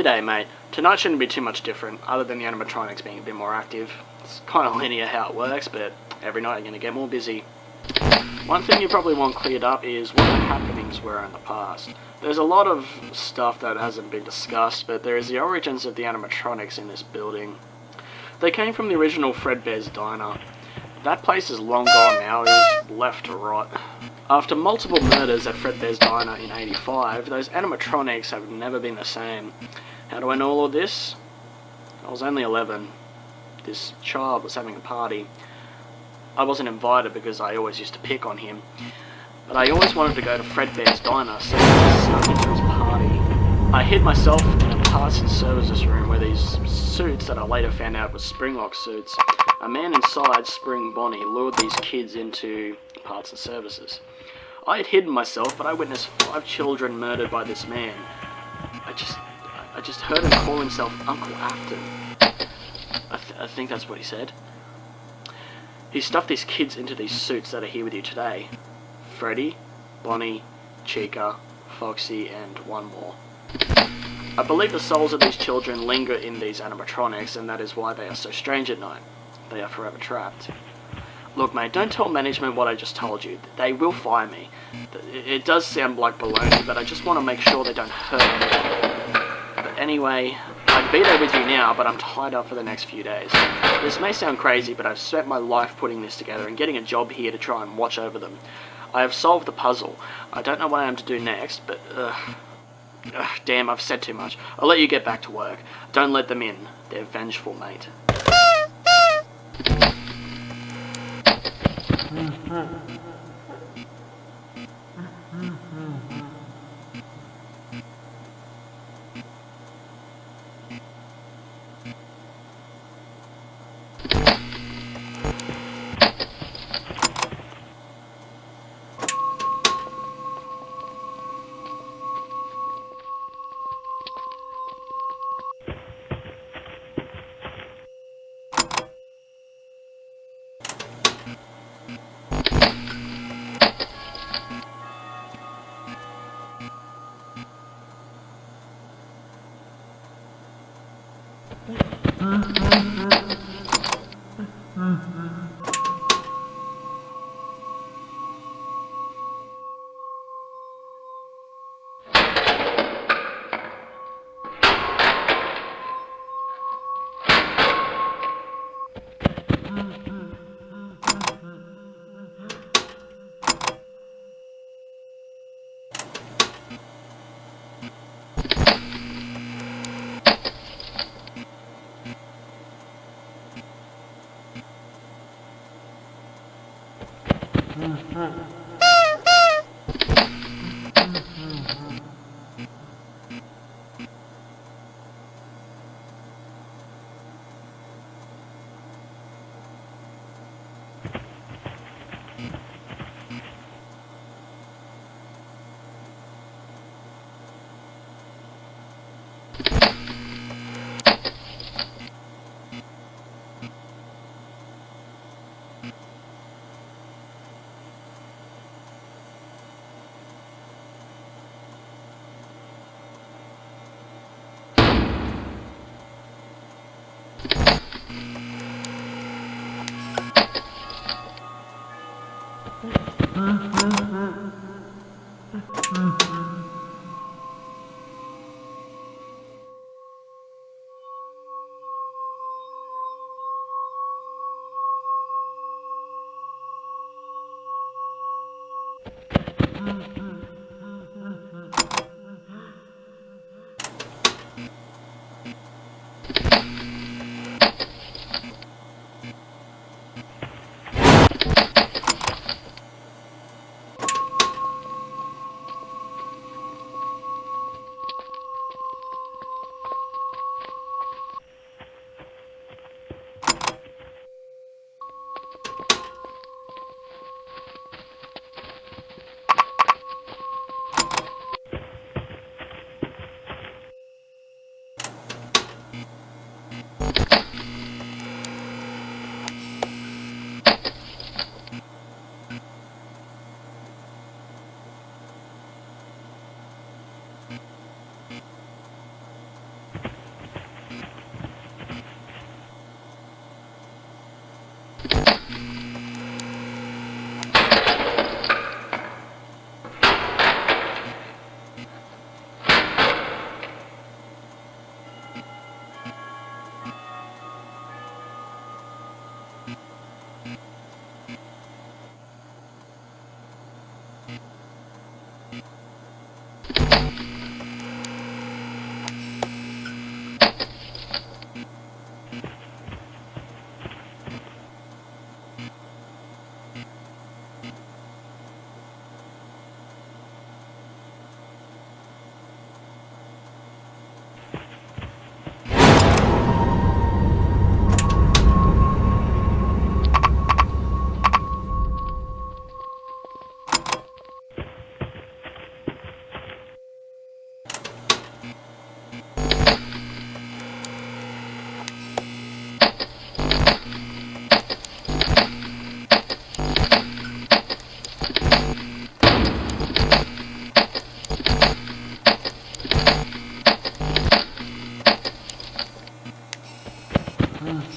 G'day mate, tonight shouldn't be too much different, other than the animatronics being a bit more active. It's kind of linear how it works, but every night you're going to get more busy. One thing you probably want cleared up is what the happenings were in the past. There's a lot of stuff that hasn't been discussed, but there is the origins of the animatronics in this building. They came from the original Fredbear's Diner. That place is long gone now, it was left to rot. After multiple murders at Fredbear's Diner in 85, those animatronics have never been the same. How do I know all of this? I was only 11. This child was having a party. I wasn't invited because I always used to pick on him. But I always wanted to go to Fredbear's Diner, so I snuck into his party. I hid myself in a parts and services room where these suits that I later found out were Springlock suits. A man inside Spring Bonnie lured these kids into parts and services. I had hidden myself, but I witnessed five children murdered by this man. I just, I just heard him call himself Uncle Afton. I, th I think that's what he said. He stuffed these kids into these suits that are here with you today. Freddy, Bonnie, Chica, Foxy, and one more. I believe the souls of these children linger in these animatronics, and that is why they are so strange at night. They are forever trapped. Look, mate, don't tell management what I just told you. They will fire me. It does sound like baloney, but I just want to make sure they don't hurt me. But anyway, I'd be there with you now, but I'm tied up for the next few days. This may sound crazy, but I've spent my life putting this together and getting a job here to try and watch over them. I have solved the puzzle. I don't know what I am to do next, but... Uh, uh, damn, I've said too much. I'll let you get back to work. Don't let them in. They're vengeful, mate. 嗯。Mm-hmm.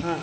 Uh,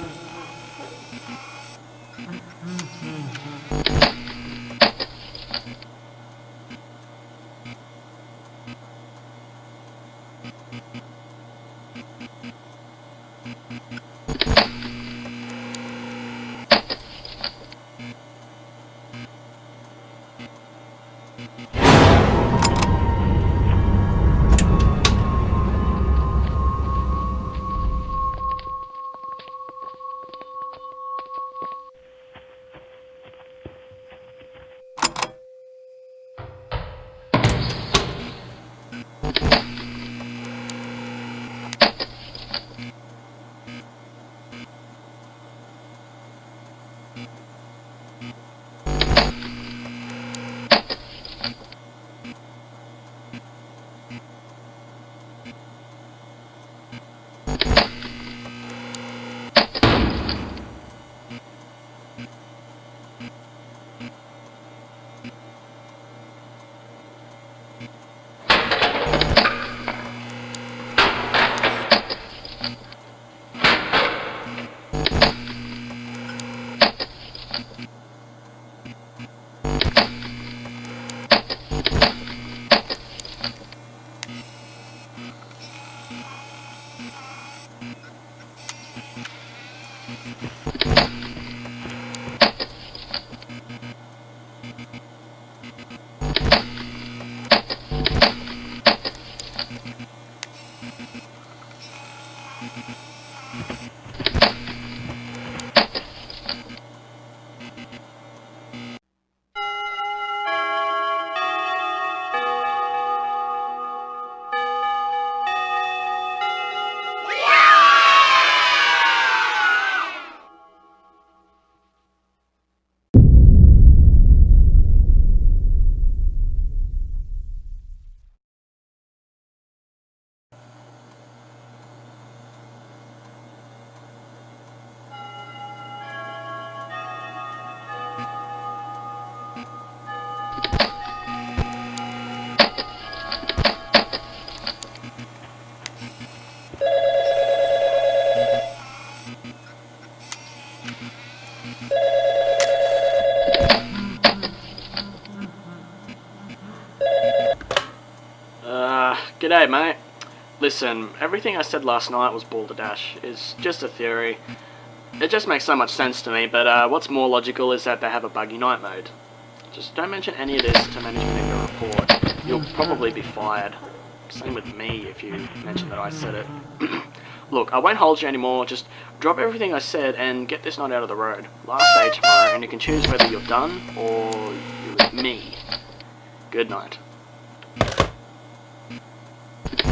g'day mate. Listen, everything I said last night was balderdash. It's just a theory. It just makes so much sense to me, but uh, what's more logical is that they have a buggy night mode. Just don't mention any of this to management in your report. You'll probably be fired. Same with me if you mention that I said it. Look, I won't hold you anymore, just drop everything I said and get this night out of the road. Last day tomorrow, and you can choose whether you're done or you're with me. Good night.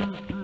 Mm-hmm.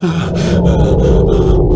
Ah, ah, ah, ah.